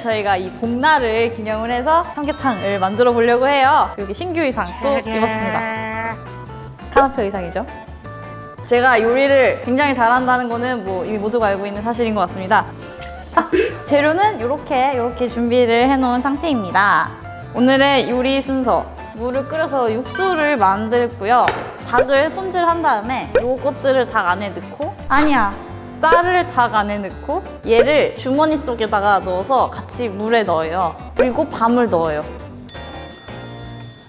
저희가 이 봄날을 기념을 해서 삼계탕을 만들어 보려고 해요. 여기 신규 의상 또 입었습니다. 카나페 의상이죠. 제가 요리를 굉장히 잘한다는 거는 뭐 이미 모두가 알고 있는 사실인 것 같습니다. 아, 재료는 이렇게 이렇게 준비를 해놓은 상태입니다. 오늘의 요리 순서 물을 끓여서 육수를 만들고요. 닭을 손질한 다음에 요것들을 닭 안에 넣고 아니야 쌀을 닭 안에 넣고 얘를 주머니 속에다가 넣어서 같이 물에 넣어요. 그리고 밤을 넣어요.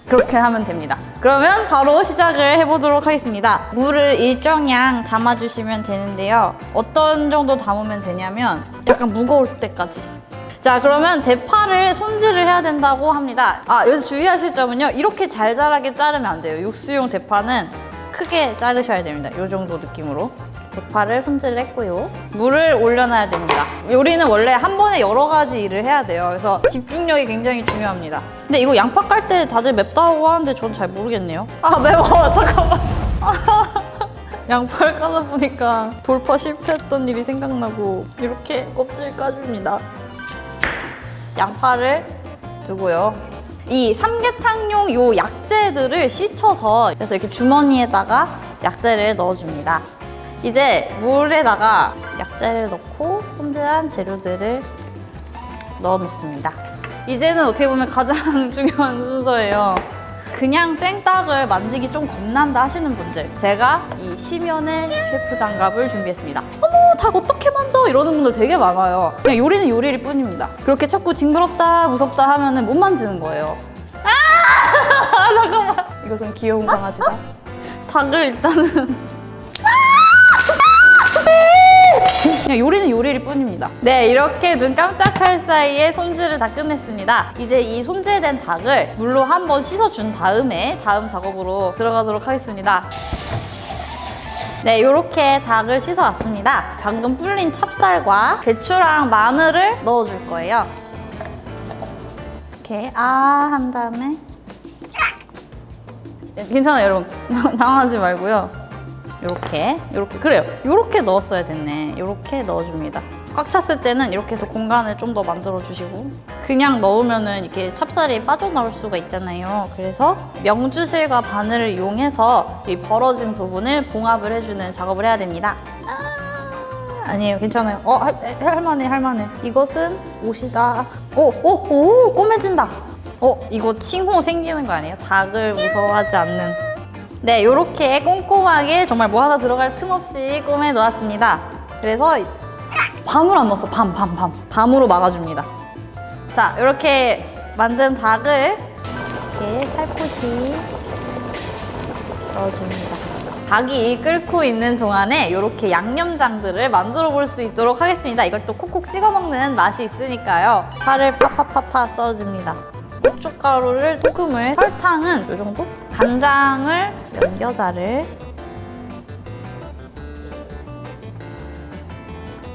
그렇게 하면 됩니다. 그러면 바로 시작을 해보도록 하겠습니다. 물을 일정량 담아주시면 되는데요. 어떤 정도 담으면 되냐면 약간 무거울 때까지. 자 그러면 대파를 손질을 해야 된다고 합니다. 아 여기서 주의하실 점은요. 이렇게 잘잘하게 자르면 안 돼요. 육수용 대파는 크게 자르셔야 됩니다. 이 정도 느낌으로. 대파를 손질을 했고요. 물을 올려놔야 됩니다. 요리는 원래 한 번에 여러 가지 일을 해야 돼요. 그래서 집중력이 굉장히 중요합니다. 근데 이거 양파 깔 때 다들 맵다고 하는데 전 잘 모르겠네요. 아 매워 잠깐만. 양파를 까다 보니까 돌파 실패했던 일이 생각나고 이렇게 껍질 까줍니다. 양파를 두고요. 이 삼계탕용 요 약재들을 씻어서 그래서 이렇게 주머니에다가 약재를 넣어줍니다. 이제 물에다가 약재를 넣고 손질한 재료들을 넣어 놓습니다. 이제는 어떻게 보면 가장 중요한 순서예요. 그냥 생닭을 만지기 좀 겁난다 하시는 분들 제가 이 심연의 셰프 장갑을 준비했습니다. 어머 닭 어떻게 만져? 이러는 분들 되게 많아요. 그냥 요리는 요리일 뿐입니다. 그렇게 자꾸 징그럽다 무섭다 하면 못 만지는 거예요. 아! 잠깐만. 이것은 귀여운 강아지다. 닭을 일단은 요리일 뿐입니다. 네, 이렇게 눈 깜짝할 사이에 손질을 다 끝냈습니다. 이제 이 손질된 닭을 물로 한번 씻어준 다음에 다음 작업으로 들어가도록 하겠습니다. 네, 이렇게 닭을 씻어왔습니다. 방금 불린 찹쌀과 배추랑 마늘을 넣어줄 거예요. 이렇게 아 한 다음에 괜찮아요, 여러분. 당황하지 말고요. 이렇게 이렇게. 그래요. 이렇게 넣었어야 됐네. 이렇게 넣어줍니다. 꽉 찼을 때는 이렇게 해서 공간을 좀 더 만들어 주시고 그냥 넣으면은 이렇게 찹쌀이 빠져나올 수가 있잖아요. 그래서 명주실과 바늘을 이용해서 이 벌어진 부분을 봉합을 해주는 작업을 해야 됩니다. 아, 아니에요. 괜찮아요. 어 할, 할만해 할만해. 이것은 옷이다. 오오 오 꼬매진다. 어 이거 칭호 생기는 거 아니에요? 닭을 무서워하지 않는 네, 이렇게 꼼꼼하게 정말 뭐 하나 들어갈 틈 없이 꼬매 놓았습니다. 그래서 밤을 안 넣었어, 밤, 밤, 밤. 밤으로 막아줍니다. 자, 이렇게 만든 닭을 이렇게 살포시 넣어줍니다. 닭이 끓고 있는 동안에 이렇게 양념장들을 만들어 볼 수 있도록 하겠습니다. 이걸 또 콕콕 찍어 먹는 맛이 있으니까요. 파를 파파파파 썰어줍니다. 고춧가루를 소금을 설탕은 이 정도? 간장을 연겨자를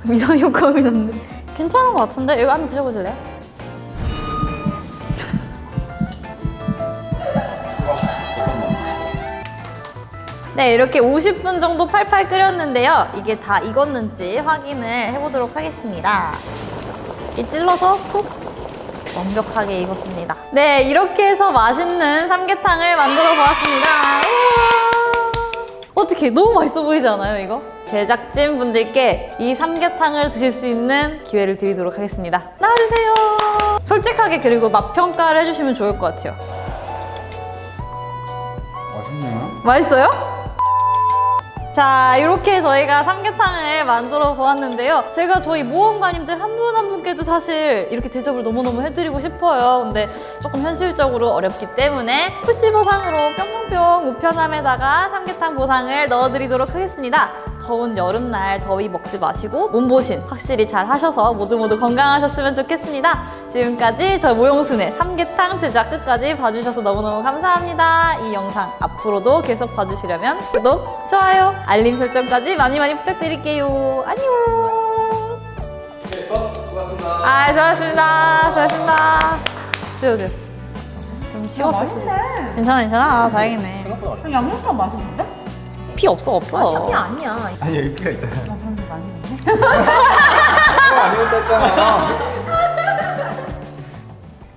이상 효과음이 났는데 괜찮은 것 같은데? 이거 한번 드셔보실래요? 네 이렇게 50분 정도 팔팔 끓였는데요 이게 다 익었는지 확인을 해보도록 하겠습니다 이렇게 찔러서 푹 완벽하게 익었습니다. 네, 이렇게 해서 맛있는 삼계탕을 만들어 보았습니다. 어떻게 너무 맛있어 보이지 않아요, 이거? 제작진 분들께 이 삼계탕을 드실 수 있는 기회를 드리도록 하겠습니다. 나와주세요. 솔직하게 그리고 맛 평가를 해주시면 좋을 것 같아요. 맛있네요. 맛있어요? 자 이렇게 저희가 삼계탕을 만들어 보았는데요. 제가 저희 모험가님들 한분한 분께도 사실 이렇게 대접을 너무너무 해드리고 싶어요. 근데 조금 현실적으로 어렵기 때문에 푸시 보상으로 뿅뿅뿅 우편함에다가 삼계탕 보상을 넣어드리도록 하겠습니다 더운 여름날 더위 먹지 마시고 몸보신 확실히 잘 하셔서 모두 모두 건강하셨으면 좋겠습니다 지금까지 저 모용순의 삼계탕 제작 끝까지 봐주셔서 너무너무 감사합니다 이 영상 앞으로도 계속 봐주시려면 구독, 좋아요, 알림 설정까지 많이 많이 부탁드릴게요 안녕 네, 수고하셨습니다. 아 수고하셨습니다 수고하셨습니다 드세요 드세요 좀 쉬웠어요 맛있네. 괜찮아 괜찮아 아 다행이네 맛있어. 양념장 맛있는데? 피 없어 없어 피 아니야. 아니 여기 피가 있잖아. 아, 그런데 많이 아니었다 했잖아.